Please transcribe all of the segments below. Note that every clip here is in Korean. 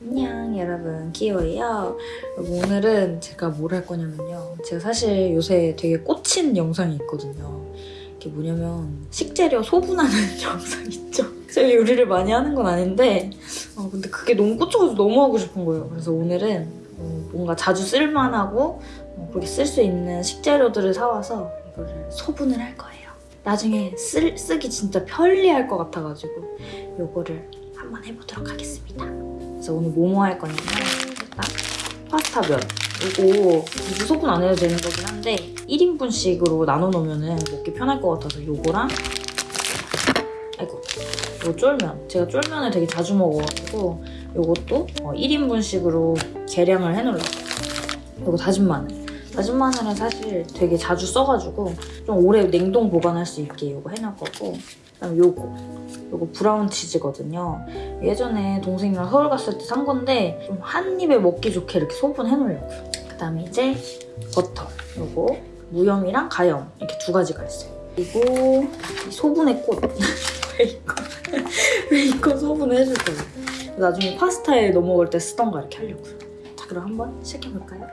안녕 여러분. 키오예요. 오늘은 제가 뭘 할 거냐면요. 제가 사실 요새 되게 꽂힌 영상이 있거든요. 이게 뭐냐면 식재료 소분하는 영상 있죠? 제가 요리를 많이 하는 건 아닌데 어, 근데 그게 너무 꽂혀가지고 너무 하고 싶은 거예요. 그래서 오늘은 어, 뭔가 자주 쓸만하고 어, 그렇게 쓸 수 있는 식재료들을 사와서 이거를 소분을 할 거예요. 나중에 쓸, 쓰기 진짜 편리할 것 같아가지고 요거를 한번 해보도록 하겠습니다 그래서 오늘 뭐뭐 할 거냐면 일단 파스타 면. 이거 무소분 안 해도 되는 거긴 한데 1인분씩으로 나눠 놓으면 먹기 편할 것 같아서 요거랑 아이고 요 쫄면. 제가 쫄면을 되게 자주 먹어가지고 요것도 1인분씩으로 계량을 해놓으려고. 요거 다진 마늘. 다진 마늘은 사실 되게 자주 써가지고 좀 오래 냉동 보관할 수 있게 요거 해놓을 거고 그다음 요거 요거 브라운 치즈거든요 예전에 동생이랑 서울 갔을 때 산 건데 좀 한 입에 먹기 좋게 이렇게 소분해 놓으려고요. 그다음에 이제 버터 요거 무염이랑 가염 이렇게 두 가지가 있어요. 그리고 이 소분의 꽃 베이컨 베이컨 소분을 해줄 거예요. 나중에 파스타에 넣어 먹을 때 쓰던가 이렇게 하려고요. 자 그럼 한번 시작해 볼까요?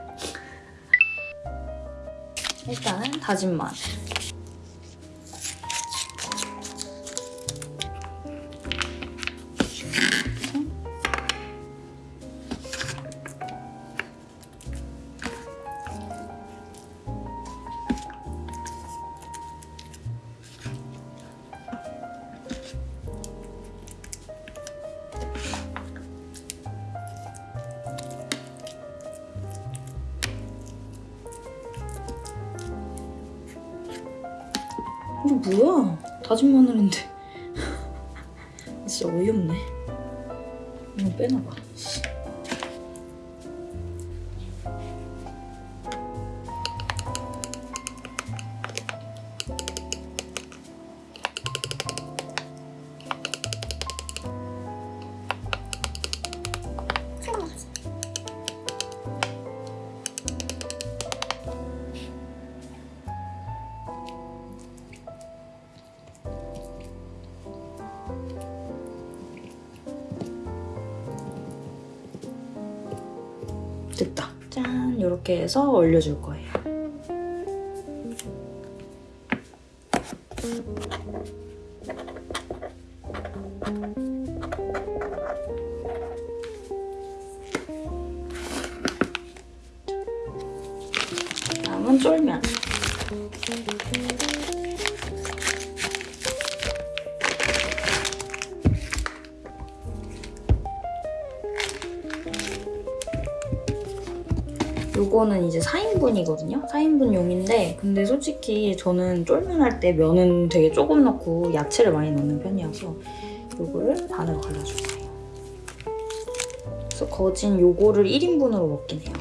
일단은 다진 마늘 뭐야? 다진 마늘인데. 진짜 어이없네. 이거 빼놔봐. 이렇게 해서 올려줄 거예요. 다음은 쫄면. 요거는 이제 4인분이거든요? 4인분용인데 근데 솔직히 저는 쫄면 할 때 면은 되게 조금 넣고 야채를 많이 넣는 편이어서 요거를 반으로 갈라줄 거예요. 그래서 거진 요거를 1인분으로 먹긴 해요.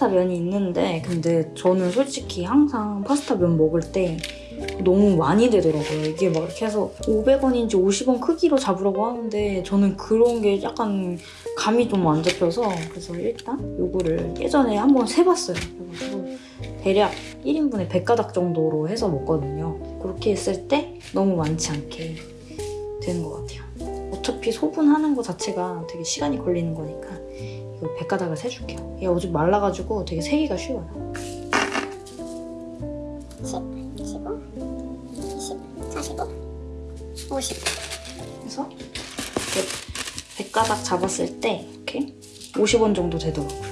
파스타 면이 있는데 근데 저는 솔직히 항상 파스타 면 먹을 때 너무 많이 되더라고요. 이게 막 이렇게 해서 500원인지 50원 크기로 잡으라고 하는데 저는 그런 게 약간 감이 좀 안 잡혀서 그래서 일단 요거를 예전에 한번 세봤어요. 그래가지고 대략 1인분에 100가닥 정도로 해서 먹거든요. 그렇게 했을 때 너무 많지 않게 되는 것 같아요. 어차피 소분하는 거 자체가 되게 시간이 걸리는 거니까 100가닥을 세줄게요. 얘 어제 말라가지고 되게 세기가 쉬워요. 10, 15, 20, 45, 50. 그래서 100가닥 잡았을 때 이렇게 50원 정도 되더라고요.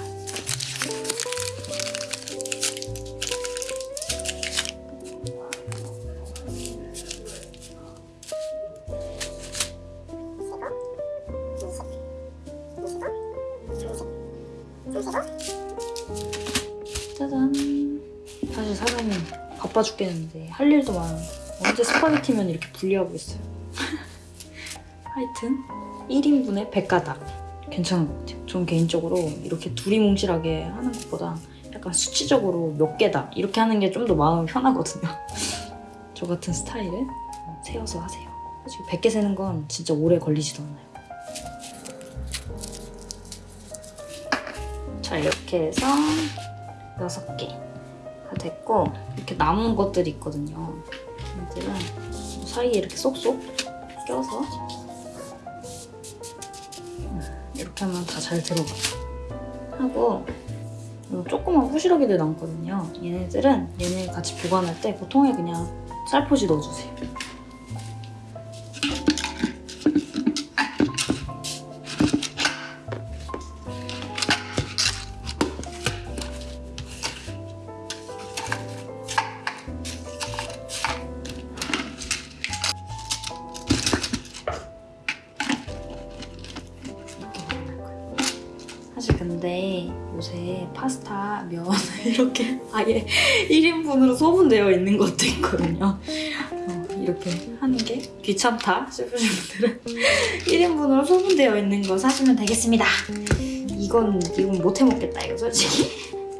바빠 죽겠는데 할 일도 많은데 언제 스파게티면 이렇게 분리하고 있어요. 하여튼 1인분에 100가닥 괜찮은 것 같아요. 전 개인적으로 이렇게 둘이 뭉실하게 하는 것보다 약간 수치적으로 몇 개다 이렇게 하는 게 좀 더 마음이 편하거든요. 저 같은 스타일은 세어서 하세요. 사실 100개 세는 건 진짜 오래 걸리지도 않아요. 자 이렇게 해서 6개 가 됐고 이렇게 남은 것들이 있거든요. 얘들은 사이에 이렇게 쏙쏙 껴서 음, 이렇게 하면 다 잘 들어가요. 하고 요 조그만 후시러기들 남거든요. 얘네들은 얘네 같이 보관할 때 보통에 그냥 쌀포지 넣어주세요. 이렇게 아예 1인분으로 소분되어 있는 것도 있거든요. 어, 이렇게 하는 게 귀찮다 싶으신 분들은 1인분으로 소분되어 있는 거 사시면 되겠습니다. 이건 이건 못 해먹겠다 이거 솔직히.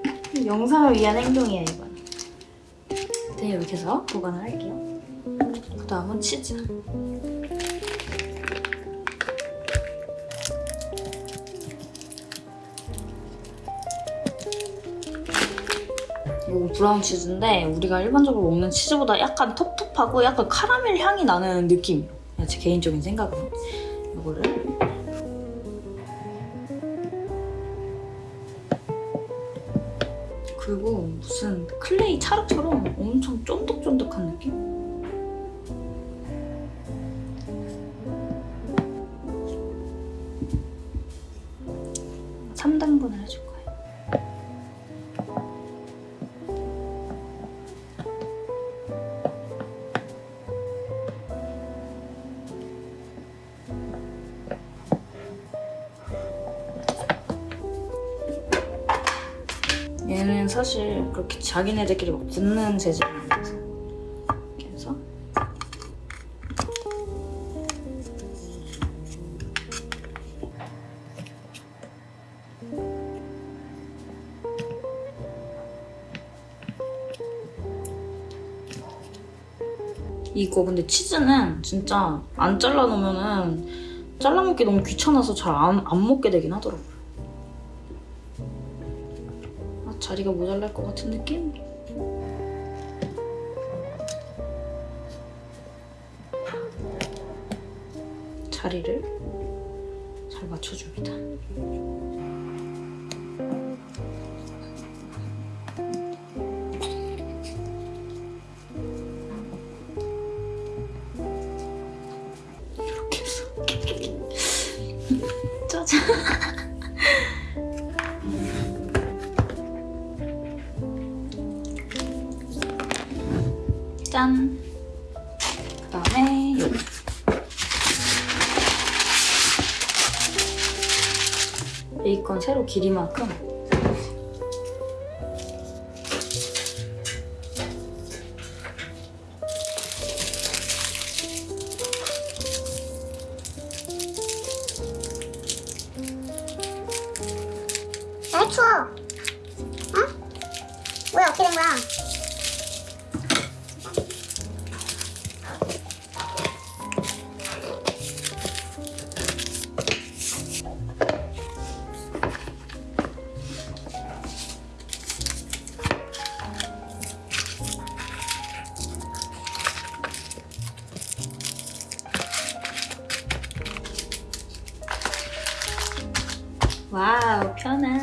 영상을 위한 행동이에요 이건. 네 이렇게 해서 보관을 할게요. 그 다음은 치즈. 브라운 치즈인데 우리가 일반적으로 먹는 치즈보다 약간 텁텁하고 약간 카라멜 향이 나는. 그냥 제 개인적인 생각은. 이거를 그리고 무슨 클레이 찰흙처럼 엄청 쫀득쫀득한 느낌? 그렇게 자기네들끼리 막 붙는 재질이 아니라서 이렇게 해서 이거 근데 치즈는 진짜 안 잘라 놓으면 은 잘라 먹기 너무 귀찮아서 잘 안 안 먹게 되긴 하더라고요. 자리가 모자랄 것 같은 느낌? 자리를 잘 맞춰줍니다. 길이만큼. 야 추워 와우 편한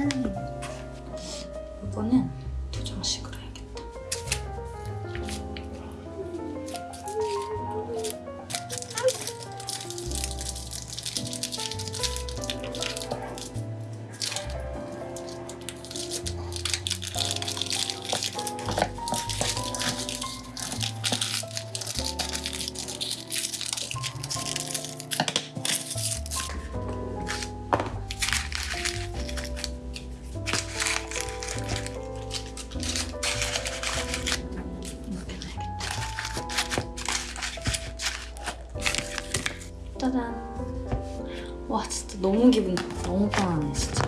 기분. 너무 편하네 진짜.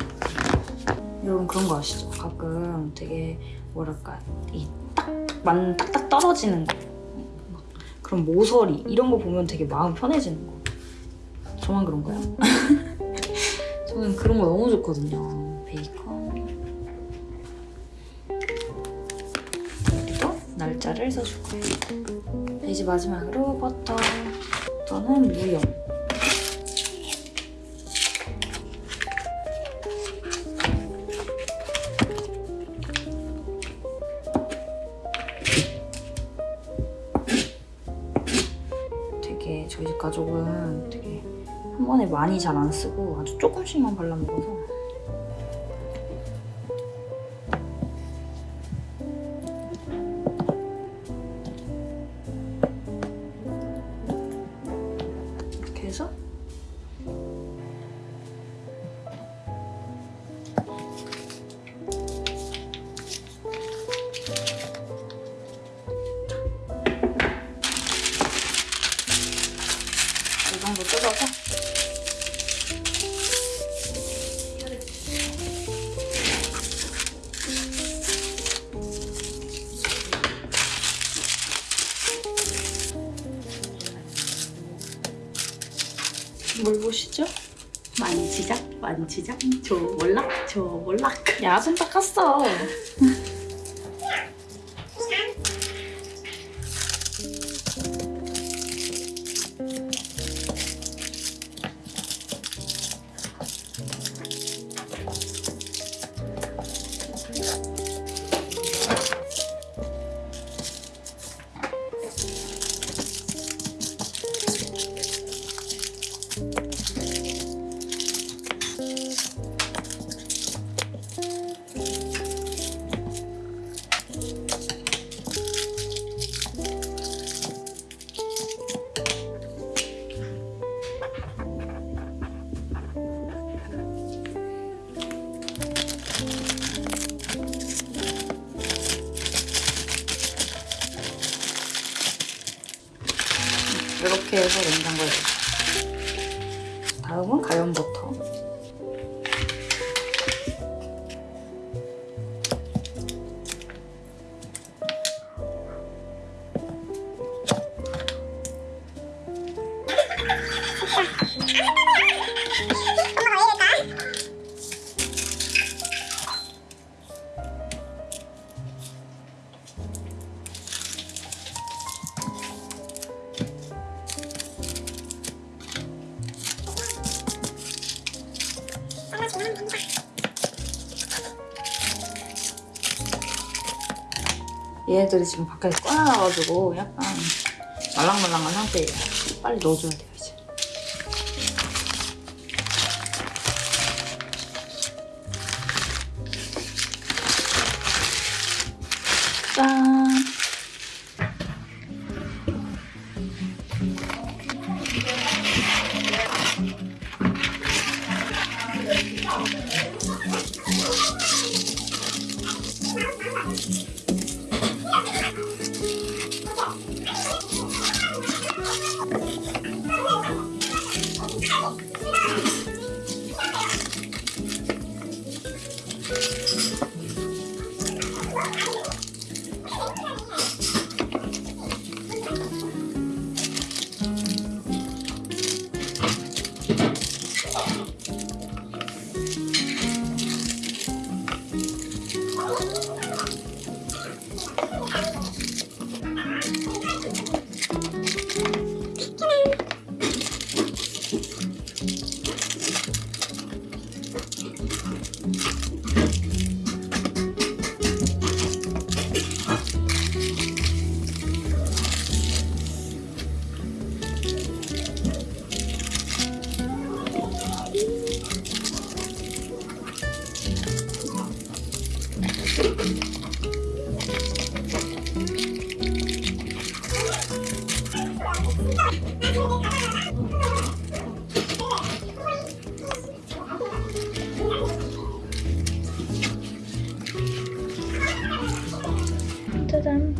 여러분 그런 거 아시죠? 가끔 되게 뭐랄까 이 딱만 딱딱 떨어지는 거. 막 그런 모서리 이런 거 보면 되게 마음 편해지는 거. 저만 그런가요? 저는 그런 거 너무 좋거든요. 베이컨. 그리고 날짜를 써줄 거예요. 이제 마지막으로 버터. 버터는 무용. 많이 잘 안 쓰고 아주 조금씩만 발라 먹어서 뭘 보시죠? 만지작 만지작 저 몰락 저 몰락 야, 손 닦았어. 가 얘네들이 지금 밖에서 꺼내놔가지고 약간 말랑말랑한 상태예요. 빨리 넣어줘야 돼요,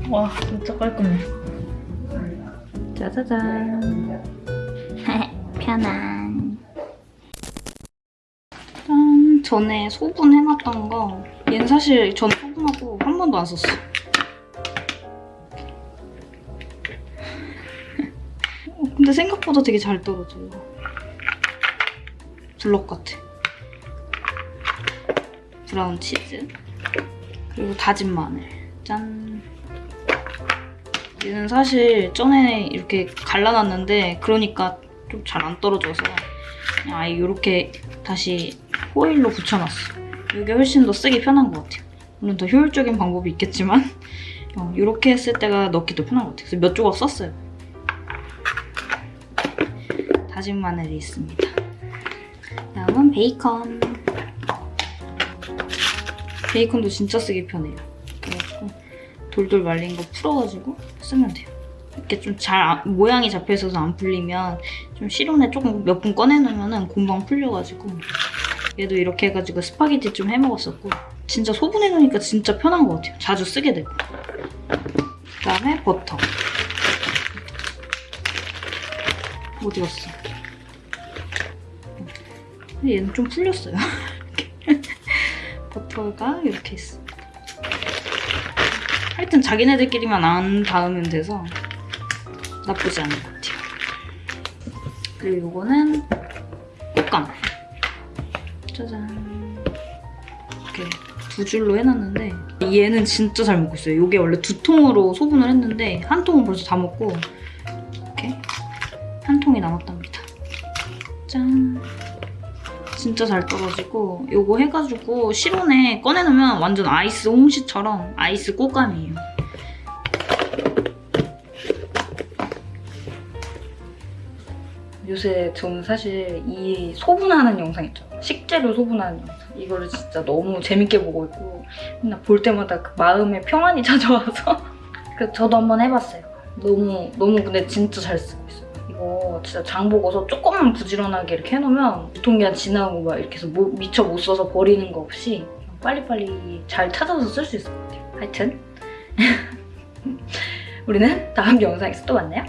와, 진짜 깔끔해. 짜자잔. 편안. 전에 소분 해놨던 거 얘는 사실 전 소분하고 한 번도 안 썼어. 어, 근데 생각보다 되게 잘 떨어져요. 블럭 같아. 브라운 치즈 그리고 다진 마늘 짠 얘는 사실 전에 이렇게 갈라놨는데 그러니까 좀 잘 안 떨어져서 그냥 아예 이렇게 다시 호일로 붙여놨어. 이게 훨씬 더 쓰기 편한 것 같아요. 물론 더 효율적인 방법이 있겠지만 어, 이렇게 했을 때가 넣기도 편한 것 같아요. 그래서 몇 조각 썼어요. 다진 마늘이 있습니다. 다음은 베이컨. 베이컨도 진짜 쓰기 편해요. 돌돌 말린 거 풀어가지고 쓰면 돼요. 이렇게 좀 잘 모양이 잡혀 있어서 안 풀리면 좀 실온에 조금 몇 분 꺼내놓으면 금방 풀려가지고 얘도 이렇게 해가지고 스파게티 좀 해먹었었고 진짜 소분해놓으니까 진짜 편한 것 같아요. 자주 쓰게 되고 그다음에 버터 어디 갔어? 얘는 좀 풀렸어요. 버터가 이렇게 있어. 하여튼 자기네들끼리만 안 닿으면 돼서 나쁘지 않은 것 같아요. 그리고 이거는 꽃감. 짜잔. 이렇게 두 줄로 해놨는데 얘는 진짜 잘 먹고 있어요. 이게 원래 두 통으로 소분을 했는데 한 통은 벌써 다 먹고 이렇게 한 통이 남았답 진짜 잘 떨어지고 요거 해가지고 실온에 꺼내놓으면 완전 아이스 홍시처럼 아이스 꽃감이에요. 요새 저는 사실 이 소분하는 영상 있죠. 식재료 소분하는 영상. 이거를 진짜 너무 재밌게 보고 있고 맨날 볼 때마다 그 마음의 평안이 찾아와서 그 저도 한번 해봤어요. 너무 너무 근데 진짜 잘 쓰고 있어요. 이거 진짜 장 보고서 조금만 부지런하게 이렇게 해놓으면 유통기한 지나고 막 이렇게 해서 뭐- 미처 못 써서 버리는 거 없이 빨리빨리 잘 찾아서 쓸 수 있을 것 같아요. 하여튼 우리는 다음 영상에서 또 만나요.